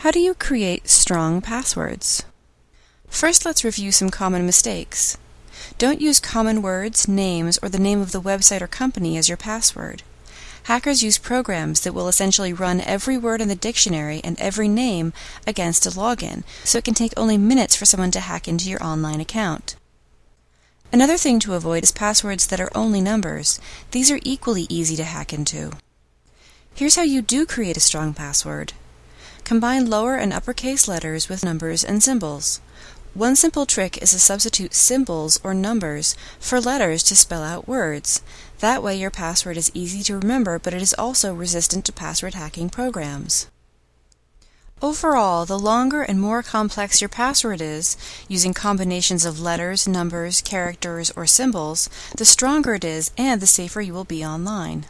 How do you create strong passwords? First, let's review some common mistakes. Don't use common words, names, or the name of the website or company as your password. Hackers use programs that will essentially run every word in the dictionary and every name against a login, so it can take only minutes for someone to hack into your online account. Another thing to avoid is passwords that are only numbers. These are equally easy to hack into. Here's how you do create a strong password. Combine lower and uppercase letters with numbers and symbols. One simple trick is to substitute symbols or numbers for letters to spell out words. That way your password is easy to remember, but it is also resistant to password hacking programs. Overall, the longer and more complex your password is, using combinations of letters, numbers, characters, or symbols, the stronger it is and the safer you will be online.